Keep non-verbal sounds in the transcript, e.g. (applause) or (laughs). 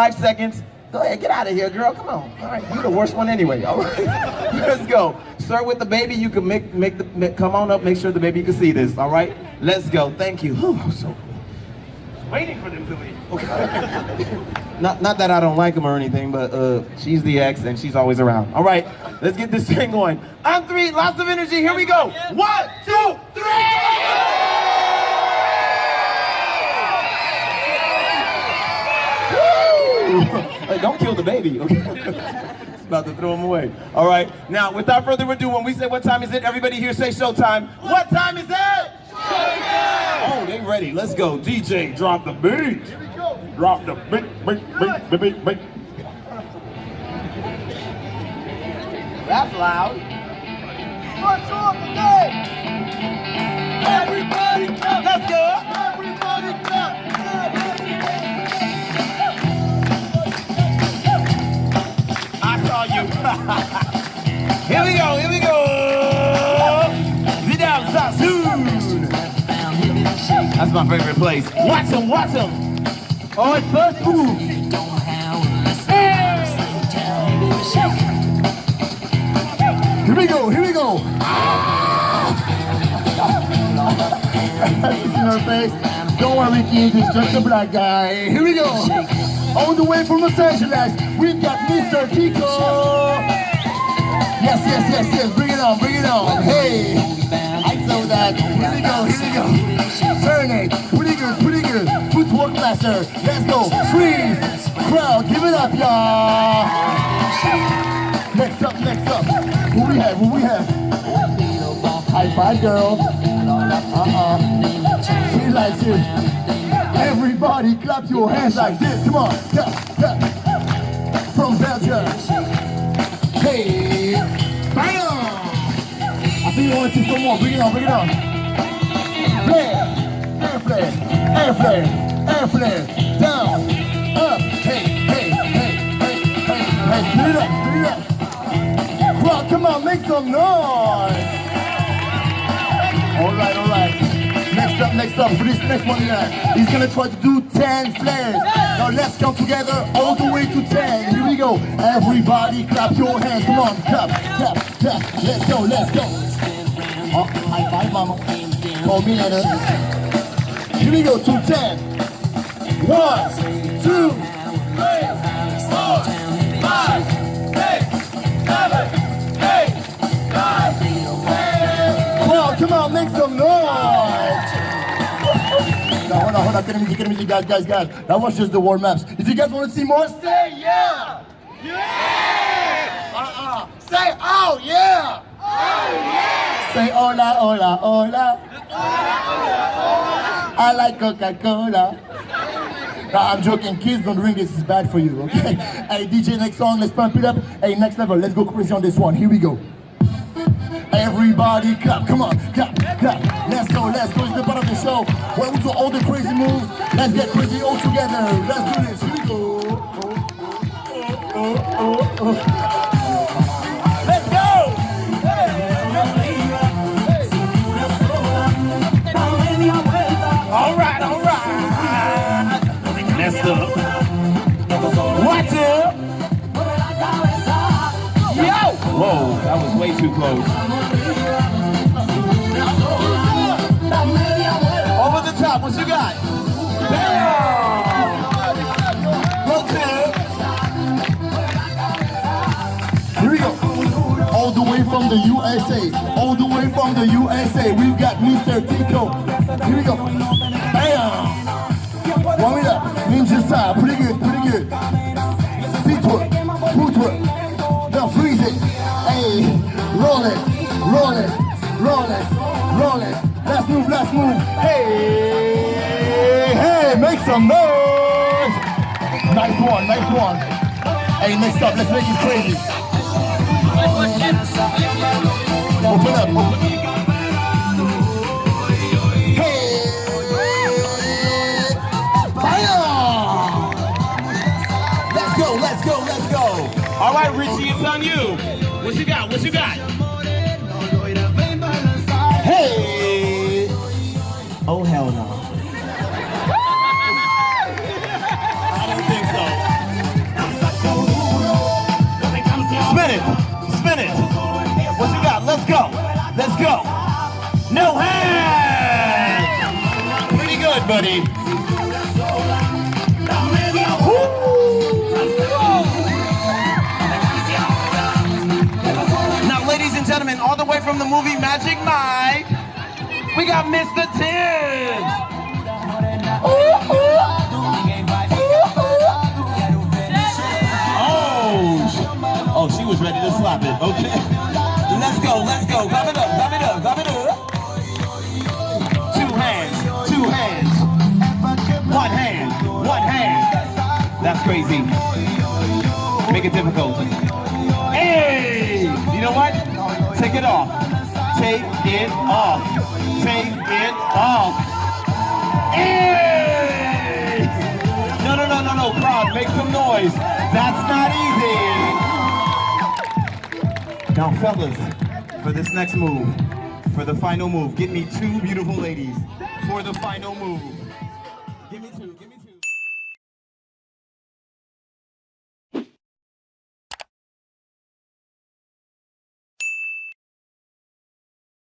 Five seconds. Go ahead, get out of here, girl. Come on. All right, you're the worst one anyway. All right, (laughs) let's go. Start with the baby. You can make make the make, come on up. Make sure the baby can see this. All right, let's go. Thank you. Whew, I'm so waiting for them to leave. Okay. (laughs) not not that I don't like them or anything, but uh, she's the ex and she's always around. All right, let's get this (laughs) thing going. I'm three, lots of energy. Here we go. One, two, three. Don't kill the baby. Okay. (laughs) It's about to throw him away. All right. Now, without further ado, when we say what time is it, everybody here say showtime. What time is it? Showtime! Oh, they ready. Let's go. DJ, drop the beat. Here we go. Drop the beat, beat, beat, beat, beat, beat. That's loud. What's up today? Here we go, here we go. Vidal Sassoon. That's my favorite place. Watch him, watch him. Oh, it's first move. Here we go, here we go. in her face. Don't worry, kids, it's just a black guy. Here we go. All the way from Los Angeles, we've got Mr. Tico. Yes, yes, yes, yes. Bring it on, bring it on. Hey, I know that. Here we go, here we go. Serenade, pretty good, pretty good. Footwork master. Let's go. Freeze. Crowd, give it up, y'all. Next up, next up. Who we have, who we have? High five, girl. Uh-uh. She likes it. Everybody clap your hands like this. Come on. From Belgium. You want to see some more. Bring it on, bring it on. Flare. Air flare. Air flare. Air flare. Down. Up. Hey, hey, hey, hey, hey, hey. Spin it up, spin it up. Crowd, come on, make some noise. All right, all right. Next up, next up, for this next one here, he's gonna try to do 10 flares. Now let's count together all the way to 10. Here we go. Everybody clap your hands. Come on, clap, clap, clap. Let's go, let's go. Oh, high five, mama. Call me later. Here we go to 10. One, two, three, four, five, six, seven, eight, nine, Wow, come on, make some noise! Now, hold on, hold on, get him, get him, guys, guys, guys. That was just the warm ups. If you guys want to see more, say yeah! Yeah! Uh-uh. Say oh yeah! Oh yeah! Say hola, hola, hola. I like Coca-Cola. No, I'm joking. Kids don't drink this. It's bad for you, okay? (laughs) Hey, DJ, next song. Let's pump it up. Hey, next level. Let's go crazy on this one. Here we go. Everybody clap, come on, clap, clap. Let's go, let's go. It's the part of the show where we do all the crazy moves. Let's get crazy all together. Let's do this. Here we go. Oh, oh, oh, oh. oh. Way too close. Over the top, what you got? Go to Here we go. All the way from the USA. All the way from the USA. We've got Mr. Tico. Here we go. Bam! Warm it up. Ninja style. Roll it. Let's move, let's move. Hey. Hey, make some noise. Nice one, nice one. Hey, next up, let's make it crazy. Open up. Hey! Fire! Let's go, let's go, let's go. All right, Richie, it's on you. What you got? What you got? Buddy. Now, ladies and gentlemen, all the way from the movie Magic Mike, we got Mr. Tibbs. Oh, oh, she was ready to slap it. Okay, let's go, let's go. Grab it up, grab it up, grab it up. That's crazy. Make it difficult. Hey! You know what? Take it off. Take it off. Take it off. Hey! No, no, no, no, no. Crowd, make some noise. That's not easy. Now, fellas, for this next move, for the final move, get me two beautiful ladies for the final move. Give me two. Give me